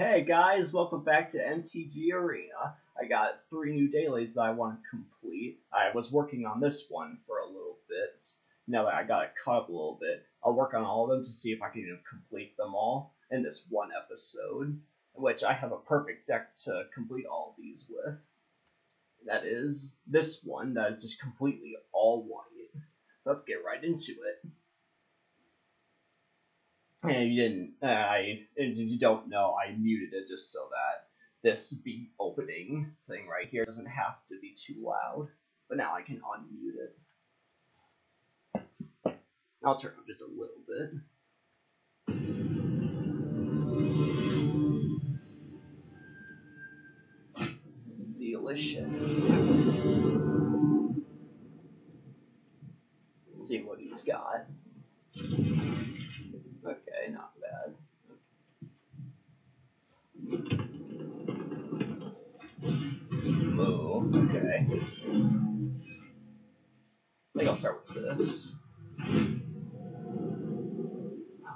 Hey guys, welcome back to MTG Arena. I got three new dailies that I want to complete. I was working on this one for a little bit. Now that I got it cut up a little bit, I'll work on all of them to see if I can even complete them all in this one episode, which I have a perfect deck to complete all these with. That is this one that is just completely all white. Let's get right into it. And you didn't, uh, I, if you don't know, I muted it just so that this beat opening thing right here doesn't have to be too loud. But now I can unmute it. I'll turn up just a little bit. Delicious. See what he's got. This.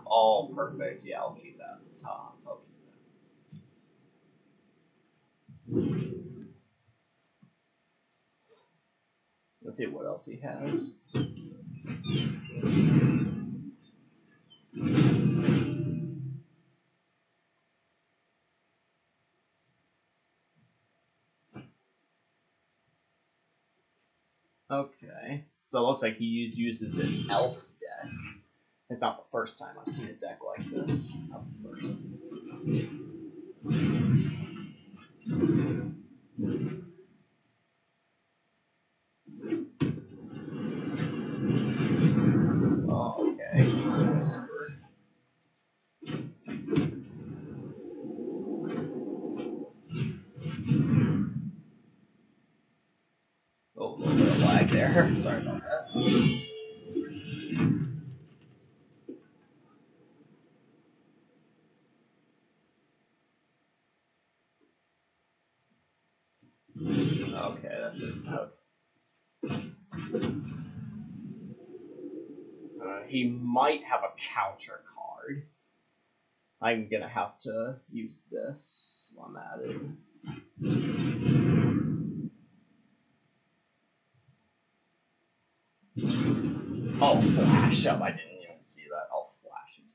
All perfect. Yeah, I'll keep that at the top. I'll keep that. Let's see what else he has. So it looks like he uses an elf deck. It's not the first time I've seen a deck like this. Might have a counter card. I'm gonna have to use this while I'm at it. Oh, flash up. I didn't even see that. Oh, flash it.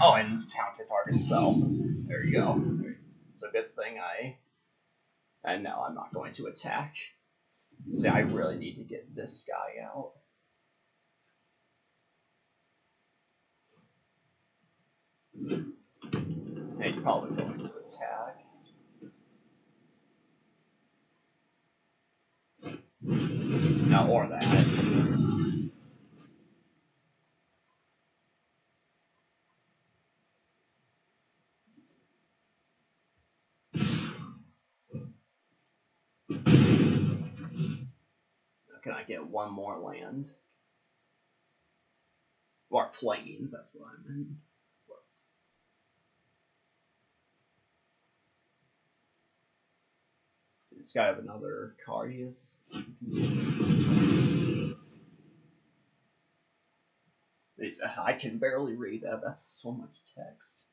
Oh, and counter target spell. There you go. It's a good thing I. And now I'm not going to attack. See, I really need to get this guy out. And he's probably going to attack. No, or that. Can I get one more land? Or Plains, that's what I meant. This guy have another card he is? he can use? He's- I can barely read that. That's so much text.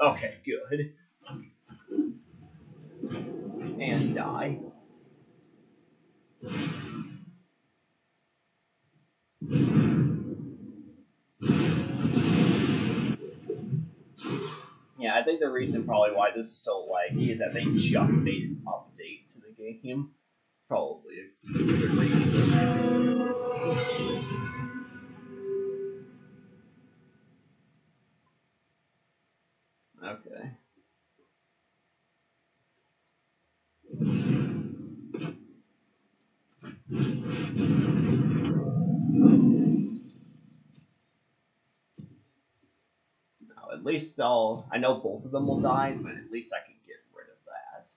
Okay, good. And die. Yeah, I think the reason probably why this is so laggy is that they just made an update to the game. It's probably a good reason. Okay. Now, at least I'll. I know both of them will die, but at least I can get rid of that.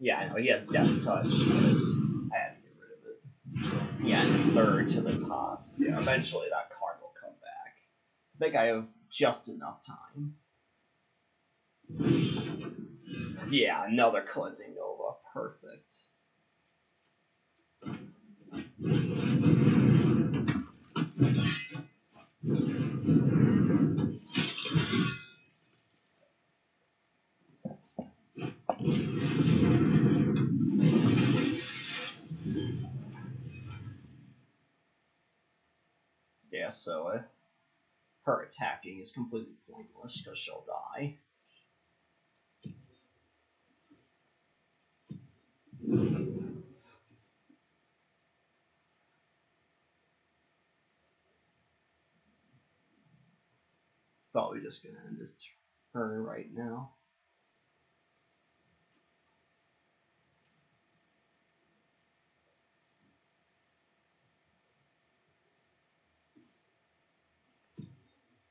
Yeah, I know, he has deathtouch, but I had to get rid of it. Yeah, and third to the top. So yeah, eventually that card will come back. I think I have just enough time. Yeah, another Cleansing Nova. Perfect. Yeah, so uh, her attacking is completely pointless because she'll die. Probably just gonna end this turn right now.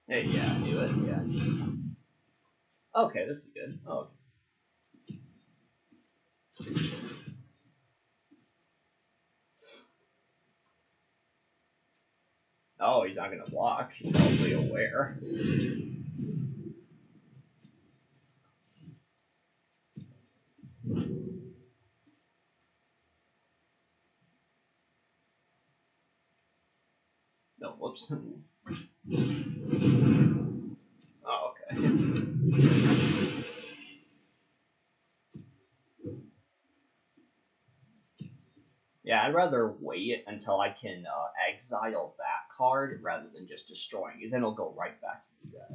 Hey, yeah, I knew it. Yeah. Okay, this is good. Oh. Oh, he's not gonna block. He's probably aware. No, whoops. Oh, okay. Yeah, I'd rather wait until I can uh, exile that card rather than just destroying, because then it'll go right back to the deck.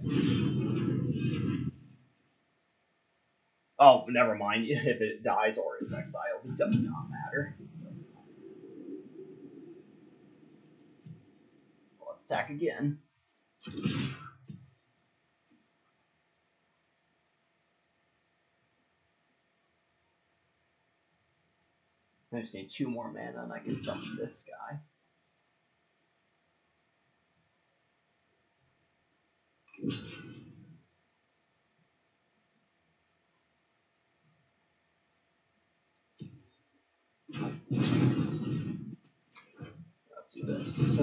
Oh, never mind. If it dies or is exiled, it does not matter. Does not. Let's attack again. I just need two more mana and I can summon this guy. Let's do this.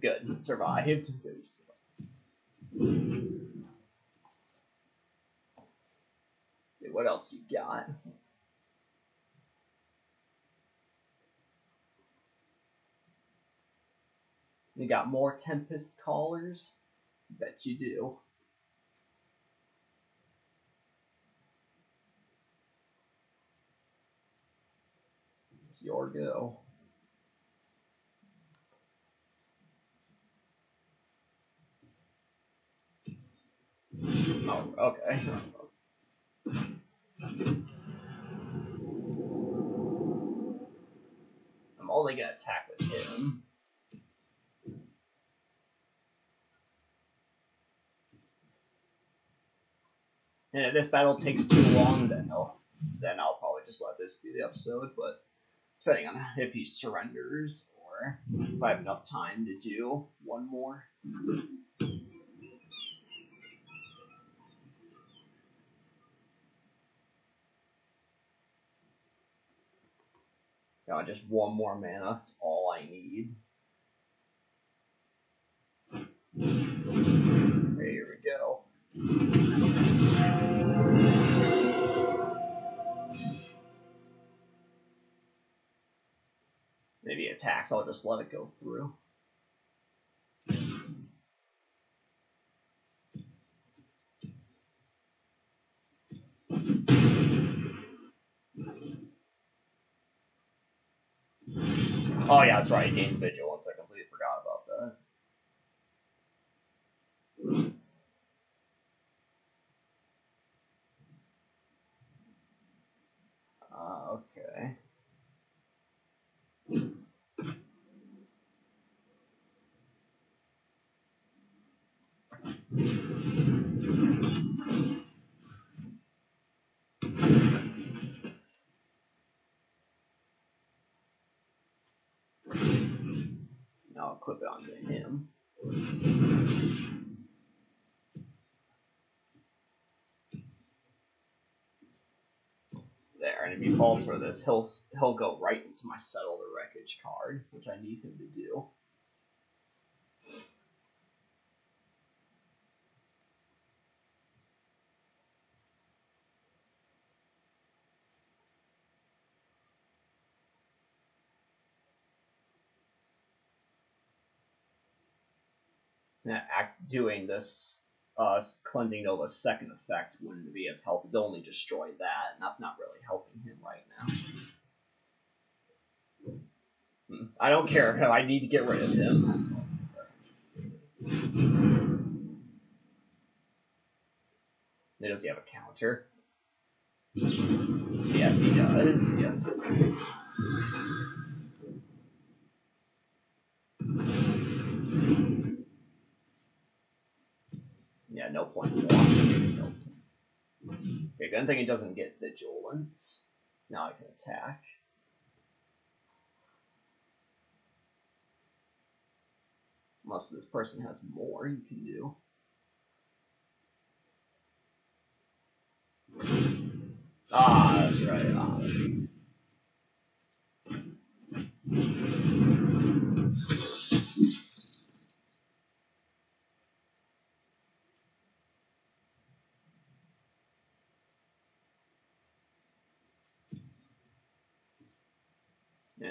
Good, survived. Good. See, what else you got? You got more Tempest Callers? Bet you do. It's your go. Oh, okay. I'm only gonna attack with him. And if this battle takes too long, then I'll then I'll probably just let this be the episode. But depending on if he surrenders or if I have enough time to do one more. Yeah, just one more mana. That's all I need. Attacks, I'll just let it go through. Oh yeah, that's right, gains vigilance. I completely forgot about that. Ah, okay. Equip it onto him. There, and if he falls for this, he'll he'll go right into my settle the wreckage card, which I need him to do. Act doing this uh, cleansing Nova's second effect wouldn't be as helpful. It only destroy that, and that's not really helping him right now. Hmm. I don't care. I need to get rid of him. Does he have a counter? Yes, he does. Yes. No point. No. Okay, good thing it doesn't get vigilance. Now I can attack. Unless this person has more you can do. Ah, that's right. Ah, that's right.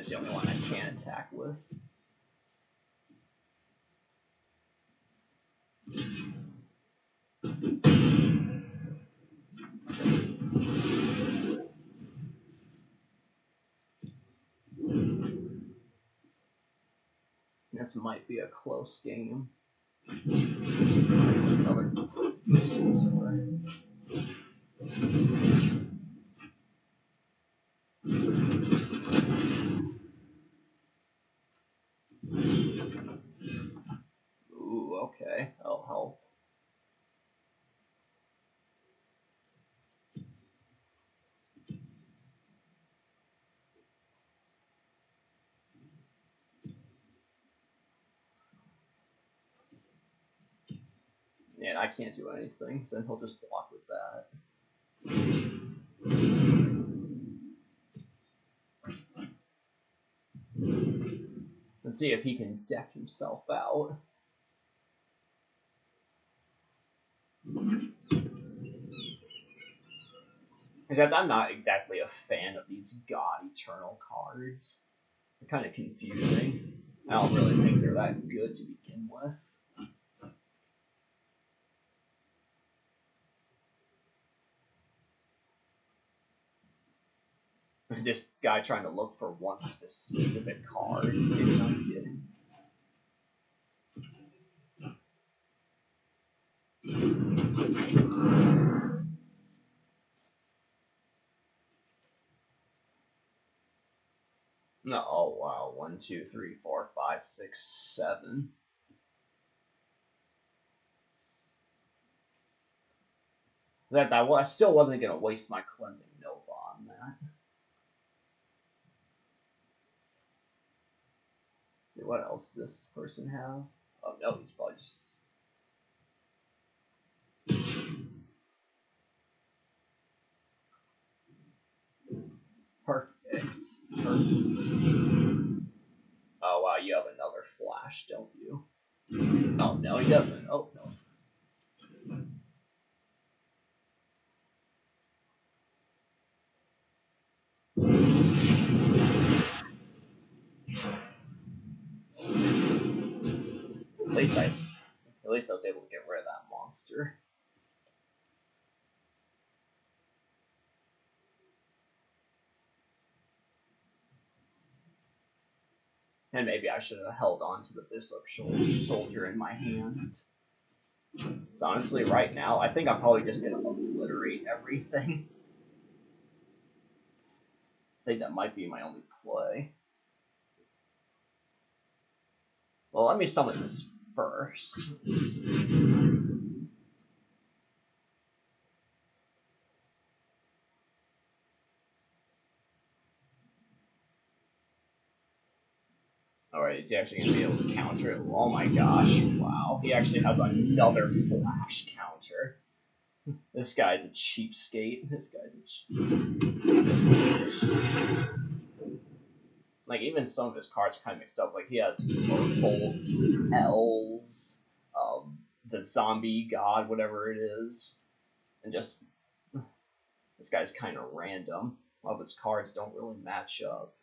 It's the only one I can attack with. This might be a close game. Another Ooh, okay. That'll help. And I can't do anything, so he'll just block with that. Let's see if he can deck himself out. Except I'm not exactly a fan of these God Eternal cards. They're kind of confusing. I don't really think they're that good to begin with. This guy trying to look for one specific card. It's not kidding. No, oh wow, one, two, three, four, five, six, seven. That I, still wasn't gonna waste my cleansing Nova on that. What else does this person have? Oh no, he's probably just. Perfect. Oh wow, you have another flash, don't you? Oh no, he doesn't. Oh no. Least I, mm. at least I was able to get rid of that monster. And maybe I should have held on to the Bishop Soldier in my hand. So honestly, right now, I think I'm probably just going to obliterate everything. I think that might be my only play. Well, let me summon this first. Alright, he's actually gonna be able to counter it. Oh my gosh, wow. He actually has another flash counter. This guy's a cheapskate. This guy's a cheap. Like, even some of his cards are kind of mixed up. Like, he has Merfolks, Elves, um, the Zombie God, whatever it is. And just. This guy's kind of random. A lot of his cards don't really match up.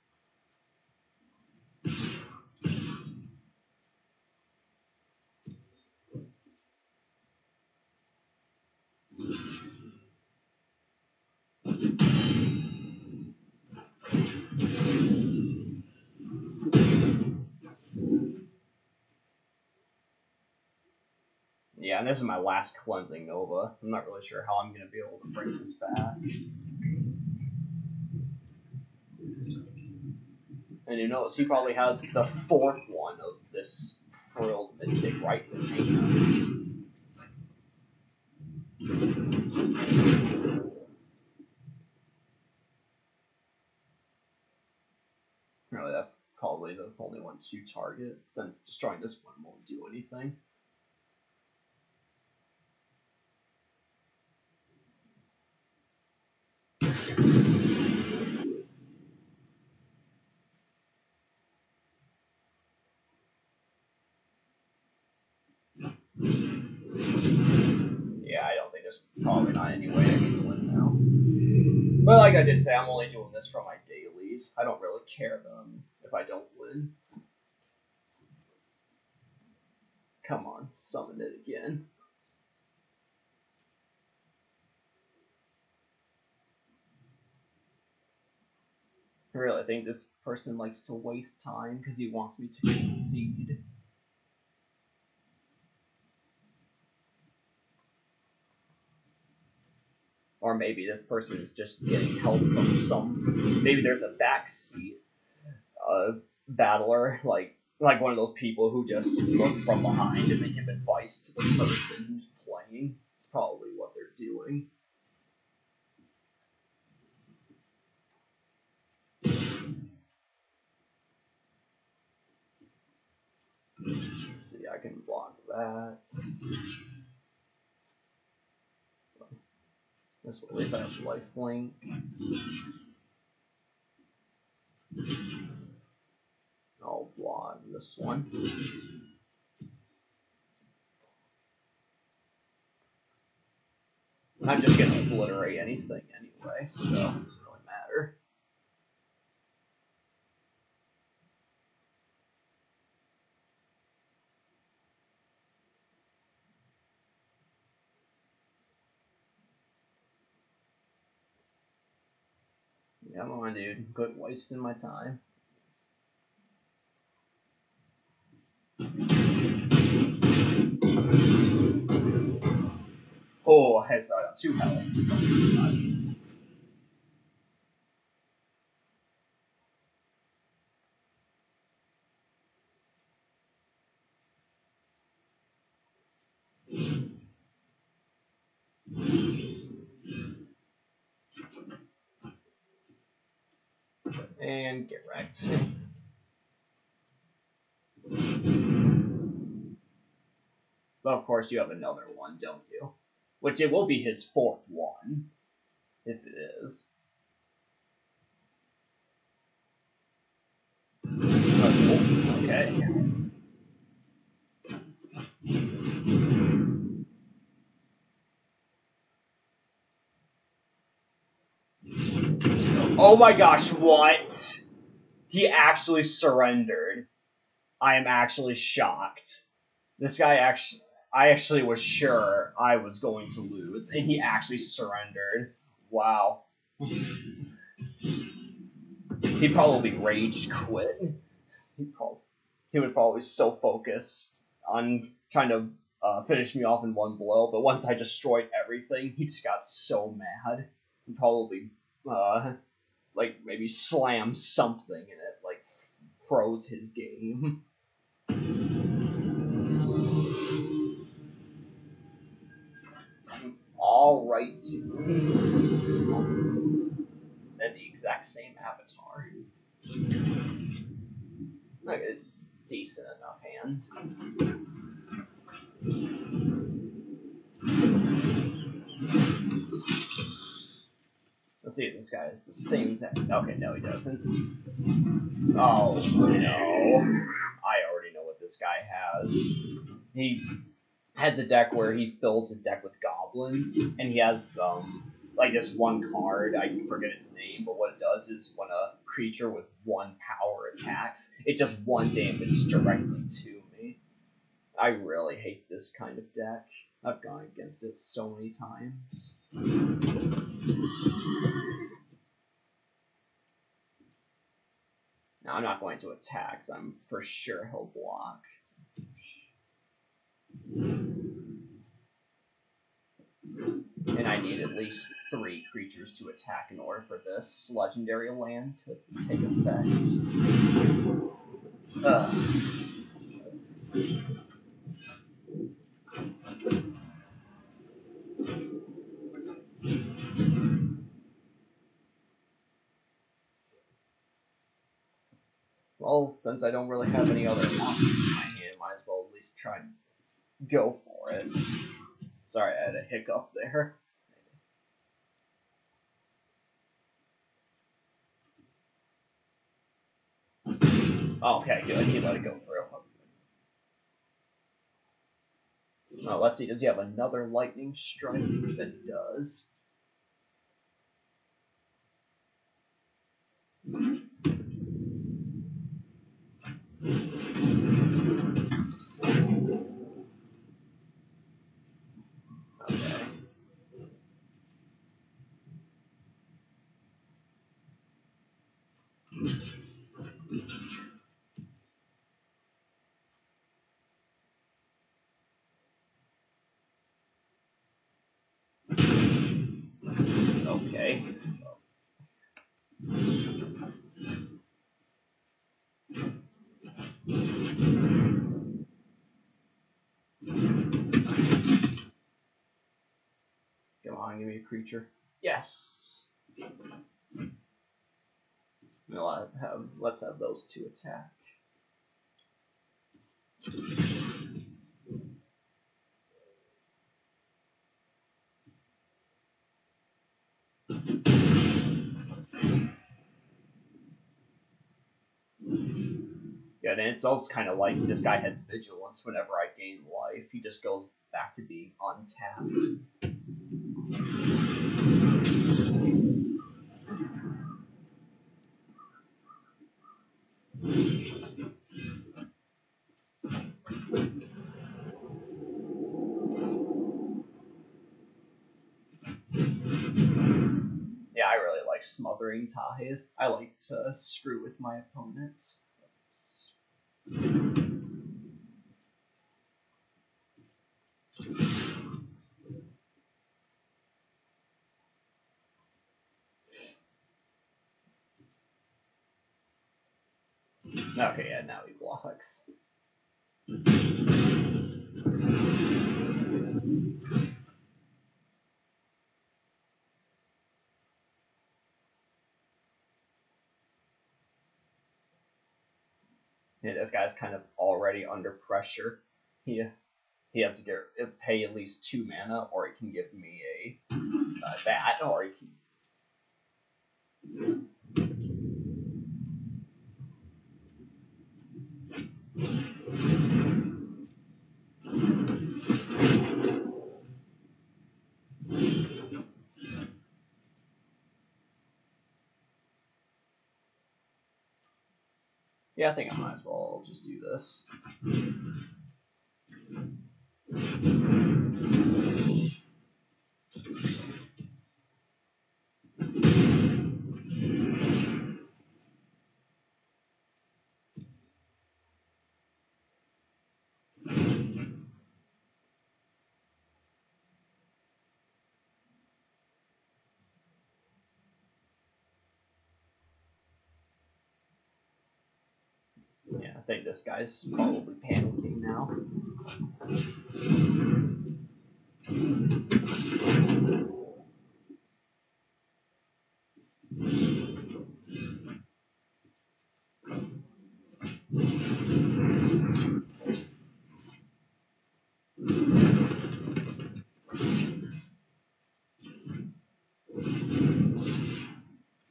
This is my last cleansing Nova. I'm not really sure how I'm going to be able to bring this back. And who knows, he probably has the fourth one of this frilled mystic right in his hand. Really, that's probably the only one to target, since destroying this one won't do anything. But like I did say, I'm only doing this for my dailies. I don't really care them if I don't win. Come on, summon it again. I really think this person likes to waste time because he wants me to concede. Or maybe this person is just getting help from some. Maybe there's a backseat uh, battler, like like one of those people who just look from behind and they give advice to the person who's playing. It's probably what they're doing. Let's see, I can block that. This I have lifelink. I'll block this one. I'm just gonna obliterate anything anyway, so it doesn't really matter. Dude. Quit wasting my time. Oh, had sorry, two health. And get wrecked. But of course, you have another one, don't you? Which it will be his fourth one, if it is. Okay. Oh my gosh, what? He actually surrendered. I am actually shocked. This guy actually, I actually was sure I was going to lose, and he actually surrendered. Wow. he probably rage quit. He probably, he would probably so focused on trying to uh, finish me off in one blow, but once I destroyed everything, he just got so mad. He probably uh, like maybe slam something and it like froze his game. All right, dudes. And the exact same avatar. That is decent enough hand. Let's see if this guy has the same exact. Okay, no, he doesn't. Oh no! I already know what this guy has. He has a deck where he fills his deck with goblins, and he has um like this one card. I forget its name, but what it does is when a creature with one power attacks, it just one damage directly to me. I really hate this kind of deck. I've gone against it so many times. Now I'm not going to attack, so I'm for sure he'll block. And I need at least three creatures to attack in order for this legendary land to take effect. Ugh. Well, since I don't really have any other monsters in my hand, might as well at least try and go for it. Sorry, I had a hiccup there. Okay, good. He let it go through. Oh, let's see. Does he have another lightning strike? If it does. Okay. Come on, give me a creature. Yes. Have. Let's have those two attack. Yeah, and it's also kind of like this guy has vigilance whenever I gain life. He just goes back to being untapped. Yeah, I really like Smothering Tithe. I like to screw with my opponents. Okay, yeah, now he blocks. This guy's kind of already under pressure. He he has to get pay at least two mana, or he can give me a uh, that, or he can. Yeah, I think I might well just do this. I think this guy's probably panicking now.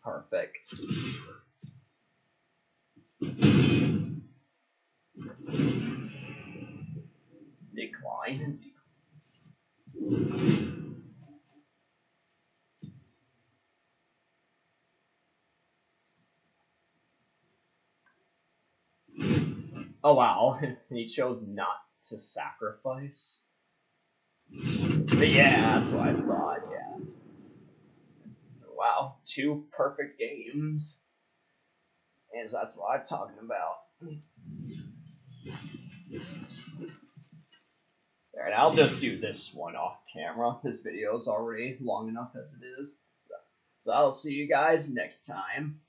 Perfect. Oh wow, he chose not to sacrifice. But yeah, that's what I thought, yeah. Wow, two perfect games. And that's what I'm talking about. Alright, I'll just do this one off camera. This video is already long enough as it is. So I'll see you guys next time.